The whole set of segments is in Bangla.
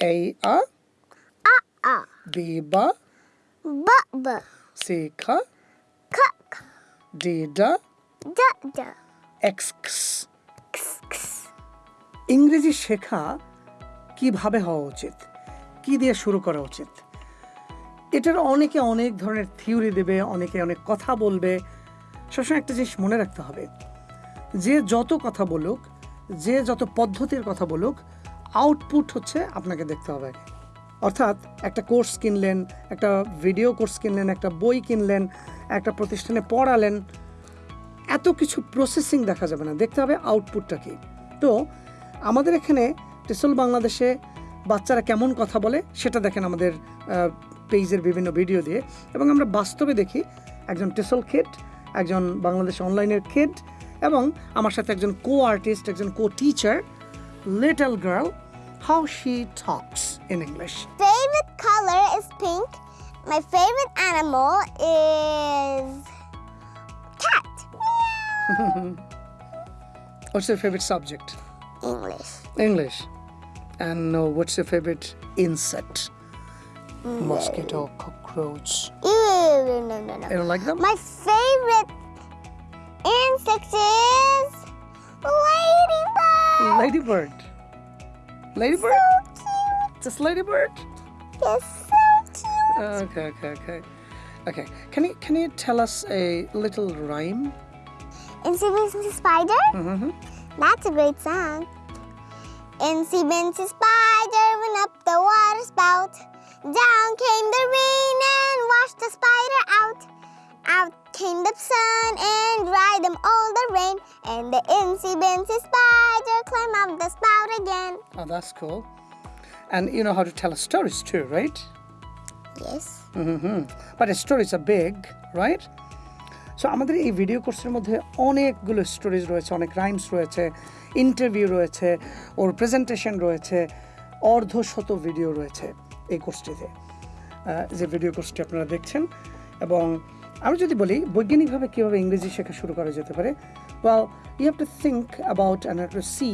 A a A. B ba B. B. C kha K. K. D da. X x X. X. ইংরেজি শেখা কীভাবে হওয়া উচিত কি দিয়ে শুরু করা উচিত এটার অনেকে অনেক ধরনের থিওরি দেবে অনেকে অনেক কথা বলবে সবসময় একটা জিনিস মনে রাখতে হবে যে যত কথা বলুক যে যত পদ্ধতির কথা বলুক আউটপুট হচ্ছে আপনাকে দেখতে হবে অর্থাৎ একটা কোর্স কিনলেন, একটা ভিডিও কোর্স কিনলেন, একটা বই কিনলেন, একটা প্রতিষ্ঠানে পড়ালেন, এত কিছু প্রসেসিং দেখা যাবে না। দেখতে হবে আউটপুটটা কি। তো আমাদের এখানে টেসল বাংলাদেশে বাচ্চারা কেমন কথা বলে সেটা দেখেন আমাদের পেজের বিভিন্ন ভিডিও দিয়ে। এবং আমরা বাস্তবে দেখি একজন টেসল খেট একজন বাংলাদেশ অনলাইনের খেট এবং আমার সাথে একজন কো আর্টিস্ট একজন co teacher little girl how she talks in English. Favorite color is pink. My favorite animal is cat. what's your favorite subject? English. English. And uh, what's your favorite insect? No. Mosquito, cockroach. Ew, no, no, no. You don't like them? My favorite insect is Ladybird. Ladybird? So cute. Just ladybird? Yes, so cute. Okay, okay, okay. Okay. Can you can you tell us a little rhyme? Incy Wincy Spider? Mm-hmm. That's a great song. Incy Wincy Spider went up the water spout. Down came the rain and washed the spider out. Out came the sun and dried them all the rain. And the Incy Wincy Spider climbed up the spout again. Oh, that's cool. And you know how to tell stories too, right? Yes. Mm-hmm. But the stories are big, right? So আমাদের এই ভিডিও কোর্সের মধ্যে অনেকগুলো স্টোরিজ রয়েছে অনেক রাইমস রয়েছে ইন্টারভিউ রয়েছে ওর প্রেজেন্টেশন রয়েছে অর্ধশত ভিডিও রয়েছে এই কোর্সটিতে যে ভিডিও কোর্সটি আপনারা দেখছেন এবং আমি যদি বলি বৈজ্ঞানিকভাবে কীভাবে ইংরেজি শেখা শুরু করা যেতে পারে well you have to think about and to see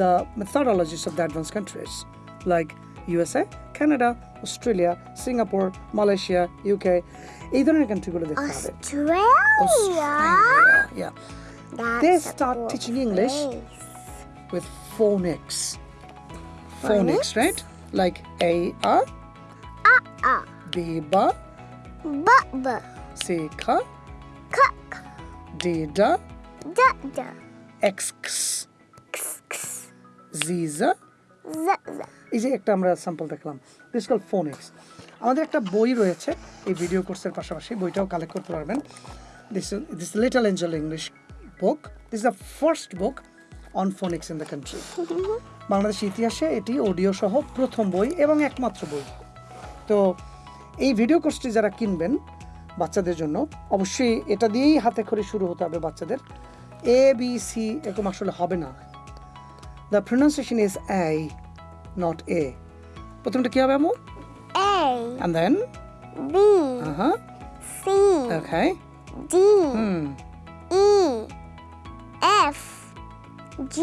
the methodologies of the advance countries like USA Canada Australia Singapore Malaysia UK এই ধরনের কান্ট্রিগুলো দেখতে হবে Australia. Australia, yeah. That's They a start cool teaching English. place. with phonics. Phonics, Phonics? right? Like A A, Ah. B ba, B. B. C ka, K. K. D da, D. D. X x, X. X. Z za. Z. Z. এই যে একটা আমরা স্যাম্পল দেখলাম দিস কল ফোনিক্স আমাদের একটা বই রয়েছে এই ভিডিও কোর্সের পাশাপাশি বইটাও কালেক্ট করতে পারবেন this this little angel English book this the first book on phonics in the country Bangladesh ইতিহাসে এটি অডিও সহ প্রথম বই এবং একমাত্র বই তো এই ভিডিও কোর্সটি যারা কিনবেন বাচ্চাদের জন্য অবশ্যই এটা দিয়েই হাতে খড়ি শুরু হতে হবে বাচ্চাদের এ বি সি এরকম আসলে হবে না the pronunciation is I not a প্রথমটা কি হবে আমু and then B. uh-huh C. okay D. hmm E. F. G.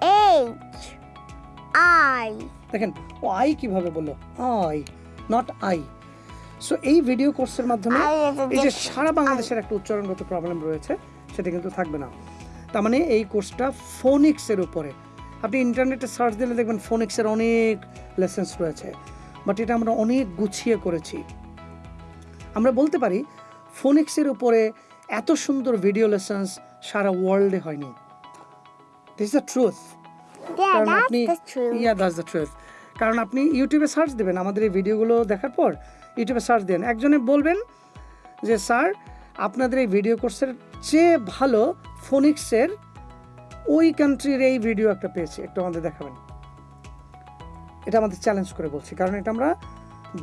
H. I. দেখেন ও আই কীভাবে বলল আই নট আই সো এই ভিডিও কোর্সের মাধ্যমে এই যে সারা বাংলাদেশের একটা উচ্চারণগত প্রবলেম রয়েছে সেটা কিন্তু থাকবে না। তার মানে এই কোর্সটা ফোনিক্সের উপরে। আপনি ইন্টারনেটে সার্চ দিলে দেখবেন ফোনিক্সের অনেক লেসেন্স রয়েছে। বাট এটা আমরা অনেক গুছিয়ে করেছি। আমরা বলতে পারি ফোনিক্সের উপরে এত সুন্দর ভিডিও লেসেন্স সারা ওয়ার্ল্ডে হয়নি। দিস দ্য ট্রুথ কারণ আপনি ইয়া দ্যাটস দ্য ট্রুথ কারণ আপনি ইউটিউবে সার্চ দেবেন আমাদের এই ভিডিওগুলো দেখার পর ইউটিউবে সার্চ দেন একজনে বলবেন যে, স্যার, আপনাদের এই ভিডিও কোর্সের চেয়ে ভালো ফোনিক্সের ওই কান্ট্রির এই ভিডিও একটা পেয়েছি। একটু আমাদের দেখাবেন। এটা আমাদের চ্যালেঞ্জ করে বলছি, কারণ এটা আমরা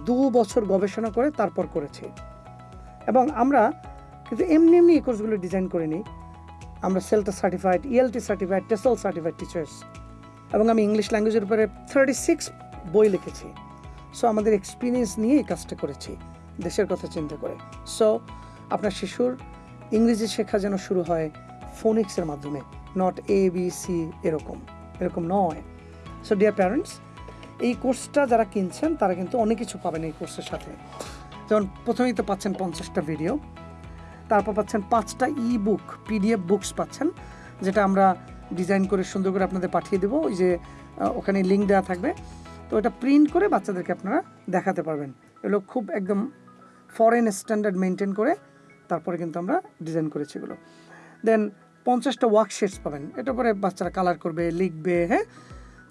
দু বছর গবেষণা করে তারপর করেছি। এবং আমরা কিন্তু এমনি এমনি এই কোর্সগুলো ডিজাইন করিনি আমরা CELTA certified ELT certified TESOL certified teachers এবং আমি ইংলিশ ল্যাঙ্গুয়েজের উপরে থার্টি সিক্স বই লিখেছি। সো আমাদের এক্সপিরিয়েন্স নিয়ে এই কাজটা করেছি, দেশের কথা চিন্তা করে। সো আপনার শিশুর ইংরেজি শেখা যেন শুরু হয় ফোনিক্সের মাধ্যমে নট এ বি সি এরকম এরকম নয়। সো ডিয়ার প্যারেন্টস এই কোর্সটা যারা কিনছেন, তারা কিন্তু অনেক কিছু পাবেন এই কোর্সের সাথে। যেমন প্রথমেই তো পাচ্ছেন পঞ্চাশটা ভিডিও তারপর পাচ্ছেন পাঁচটা ই বুক পিডিএফ বুকস পাচ্ছেন, যেটা আমরা ডিজাইন করে সুন্দর করে আপনাদের পাঠিয়ে দেবো। ওই যে ওখানে লিঙ্ক দেওয়া থাকবে। তো এটা প্রিন্ট করে বাচ্চাদেরকে আপনারা দেখাতে পারবেন। এগুলো খুব একদম ফরেন স্ট্যান্ডার্ড মেনটেন করে তারপরে কিন্তু আমরা ডিজাইন করেছি এগুলো। দেন পঞ্চাশটা ওয়ার্কশিটস পাবেন। এটা পরে বাচ্চারা কালার করবে, লিখবে হ্যাঁ?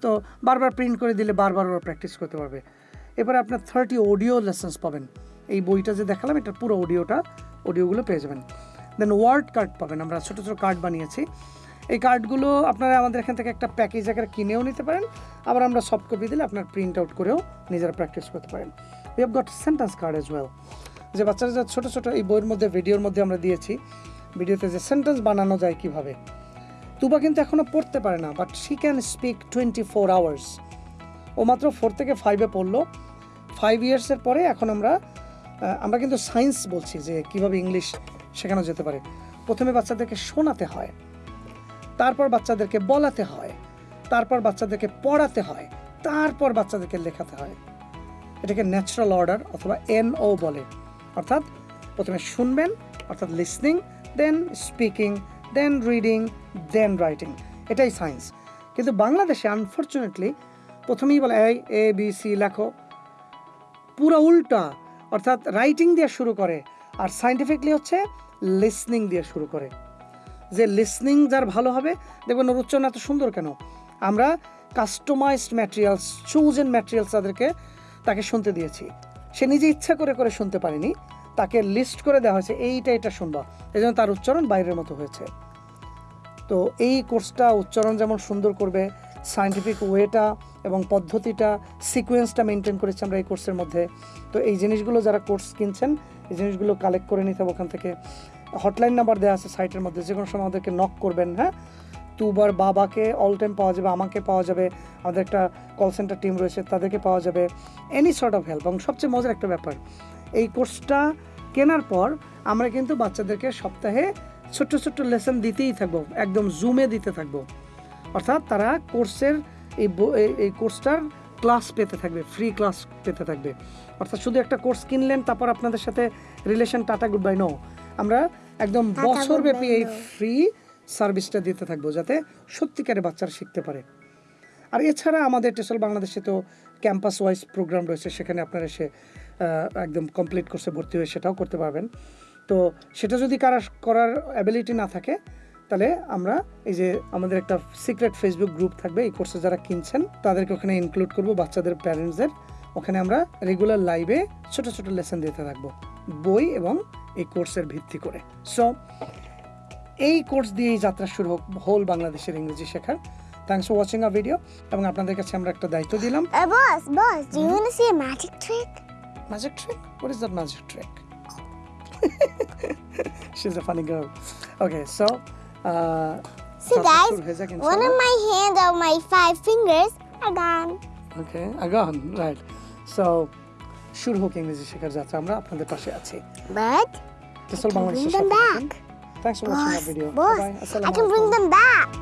তো বারবার প্রিন্ট করে দিলে বারবার ওরা প্র্যাকটিস করতে পারবে। এবারে আপনার থার্টি অডিও লেসেন্স পাবেন। এই বইটা যে দেখালাম, এটার পুরো অডিওটা অডিওগুলো পেয়ে যাবেন। দেন ওয়ার্ড কার্ড পাবেন। আমরা ছোটো ছোটো কার্ড বানিয়েছি। এই কার্ডগুলো আপনারা আমাদের এখান থেকে একটা প্যাকেজ আকারে কিনেও নিতে পারেন। আবার আমরা সফট কপি দিলে আপনার প্রিন্ট আউট করেও নিজেরা প্র্যাকটিস করতে পারেন। We have got sentence card as well যে বাচ্চারা যা ছোটো ছোটো এই বইয়ের মধ্যে, ভিডিওর মধ্যে আমরা দিয়েছি, ভিডিওতে যে সেন্টেন্স বানানো যায় কীভাবে। তুবা কিন্তু এখনও পড়তে পারে না but she can speak twenty four hours ও মাত্র ফোর থেকে ফাইভে পড়ল। ফাইভ ইয়ার্সের পরে এখন আমরা আমরা কিন্তু সায়েন্স বলছি যে কীভাবে ইংলিশ শেখানো যেতে পারে। প্রথমে বাচ্চাদেরকে শোনাতে হয়। তারপর বাচ্চাদেরকে বলাতে হয়, তারপর বাচ্চাদেরকে পড়াতে হয়, তারপর বাচ্চাদেরকে লেখাতে হয়। এটাকে ন্যাচারাল অর্ডার অথবা এন ও বলে। অর্থাৎ প্রথমে শুনবেন, অর্থাৎ listening then speaking then reading then writing এটাই সায়েন্স কিন্তু বাংলাদেশে আনফর্চুনেটলি প্রথমেই বলে এই এ বি সি লেখো। পুরো উল্টা, অর্থাৎ রাইটিং দিয়ে শুরু করে, আর সাইন্টিফিকলি হচ্ছে লিসনিং দিয়ে শুরু করে। যে লিসনিং যার ভালো হবে, দেখবেন ওর উচ্চারণ এত সুন্দর কেন? আমরা কাস্টমাইজড ম্যাটেরিয়ালস চুজেন ম্যাটেরিয়ালস তাদেরকে, তাকে শুনতে দিয়েছি। সে নিজে ইচ্ছা করে করে শুনতে পারেনি, তাকে লিস্ট করে দেওয়া হয়েছে, এইটা এটা শুনবা। এই জন্য তার উচ্চারণ বাইরের মতো হয়েছে। তো এই কোর্সটা উচ্চারণ যেমন সুন্দর করবে সায়েন্টিফিক ওয়েটা এবং পদ্ধতিটা সিকোয়েন্সটা মেনটেন করেছি আমরা এই কোর্সের মধ্যে। তো এই জিনিসগুলো যারা কোর্স কিনছেন, এই জিনিসগুলো কালেক্ট করে নিতে হবে ওখান থেকে। হটলাইন নাম্বার দেওয়া আছে সাইটের মধ্যে, যে কোনো সময় আমাদেরকে নক করবেন হ্যাঁ? তুবার বাবাকে অল টাইম পাওয়া যাবে, আমাকে পাওয়া যাবে, আমাদের একটা কল সেন্টার টিম রয়েছে, তাদেরকে পাওয়া যাবে এনি সর্ট অফ হেল্প এবং সবচেয়ে মজার একটা ব্যাপার, এই কোর্সটা কেনার পর আমরা কিন্তু বাচ্চাদেরকে সপ্তাহে ছোট্ট ছোট্ট লেসন দিতেই থাকব, একদম জুমে দিতে থাকব। অর্থাৎ তারা কোর্সের এই এই- কোর্সটার ক্লাস পেতে থাকবে ফ্রি ক্লাস পেতে থাকবে। অর্থাৎ শুধু একটা কোর্স কিনলেন, তারপর আপনাদের সাথে relation tata good bye no আমরা একদম বছরব্যাপী এই ফ্রি সার্ভিসটা দিতে থাকব যাতে সত্যিকারে বাচ্চারা শিখতে পারে। আর এছাড়া আমাদের টেসল বাংলাদেশে তো ক্যাম্পাস ওয়াইজ প্রোগ্রাম রয়েছে সেখানে আপনারা এসে একদম কমপ্লিট কোর্সে ভর্তি হয়ে সেটাও করতে পারবেন। তো সেটা যদি কারা করার অ্যাবিলিটি না থাকে তাহলে আমরা এই যে আমাদের একটা সিক্রেট ফেসবুক গ্রুপ থাকবে এই কোর্সে যারা কিনছেন তাদেরকে ওখানে ইনক্লুড করব বাচ্চাদের প্যারেন্টসদের ওখানে আমরা রেগুলার লাইভে ছোট ছোট লেসন দিতে থাকব। বই এবং এই কোর্সের ভিত্তি করে। সো এই কোর্স দিয়েই যাত্রা শুরু হোক হোল বাংলাদেশের ইংরেজি শেখার। Thanks for watching a video এবং আপনাদের কাছে আমরা একটা দায়িত্ব দিলাম। Trick magic trick what is that magic trick she is a girl okay so see guys one of my hand so শুরু হোক ইংরেজি শেখার যাত্রা আমরা আপনাদের পাশে আছি। But This I whole Bring them back. Thanks for boss, watching that video. Boss, Bye -bye. I can bring them back.